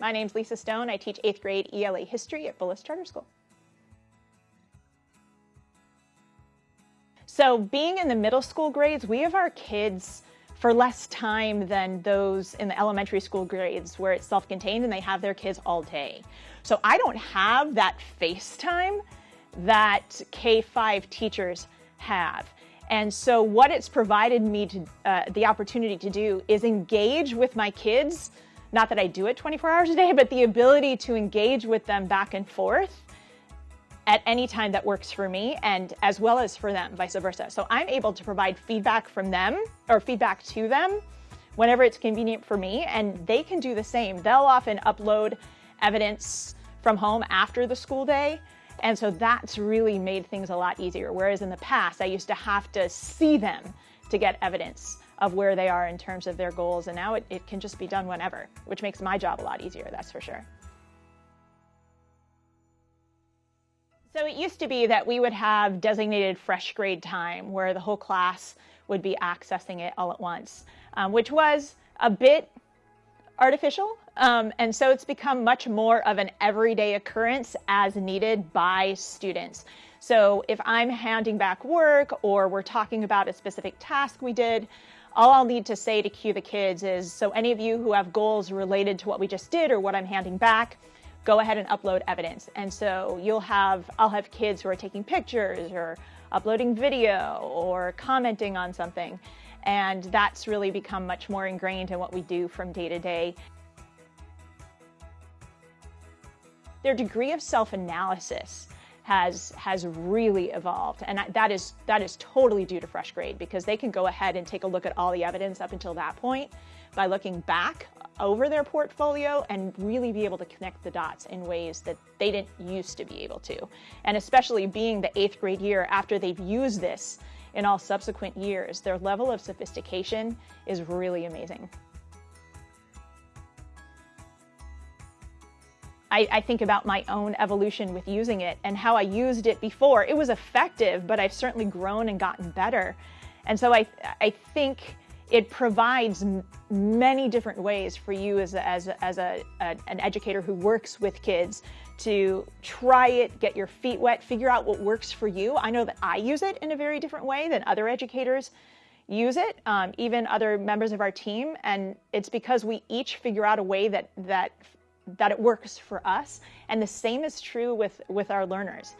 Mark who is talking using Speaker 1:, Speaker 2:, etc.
Speaker 1: My name's Lisa Stone. I teach 8th grade ELA history at Bullis Charter School. So being in the middle school grades, we have our kids for less time than those in the elementary school grades where it's self-contained and they have their kids all day. So I don't have that face time that K-5 teachers have. And so what it's provided me to uh, the opportunity to do is engage with my kids, not that I do it 24 hours a day, but the ability to engage with them back and forth at any time that works for me and as well as for them, vice versa. So I'm able to provide feedback from them or feedback to them whenever it's convenient for me and they can do the same. They'll often upload evidence from home after the school day and so that's really made things a lot easier. Whereas in the past, I used to have to see them to get evidence of where they are in terms of their goals. And now it, it can just be done whenever, which makes my job a lot easier, that's for sure. So it used to be that we would have designated FreshGrade time where the whole class would be accessing it all at once, um, which was a bit artificial. Um, and so it's become much more of an everyday occurrence as needed by students. So if I'm handing back work or we're talking about a specific task we did, all I'll need to say to cue the kids is, so any of you who have goals related to what we just did or what I'm handing back, go ahead and upload evidence. And so you'll have, I'll have kids who are taking pictures or uploading video or commenting on something. And that's really become much more ingrained in what we do from day to day. Their degree of self-analysis has has really evolved. And that is that is totally due to FreshGrade because they can go ahead and take a look at all the evidence up until that point by looking back over their portfolio and really be able to connect the dots in ways that they didn't used to be able to. And especially being the eighth grade year after they've used this in all subsequent years their level of sophistication is really amazing I, I, think about my own evolution with using it and how I used it before. It was effective, but I've certainly grown and gotten better. And so I, I think it provides many different ways for you as, a, as, a, as a, a, an educator who works with kids to try it, get your feet wet, figure out what works for you. I know that I use it in a very different way than other educators use it, um, even other members of our team. And it's because we each figure out a way that, that that it works for us. And the same is true with, with our learners.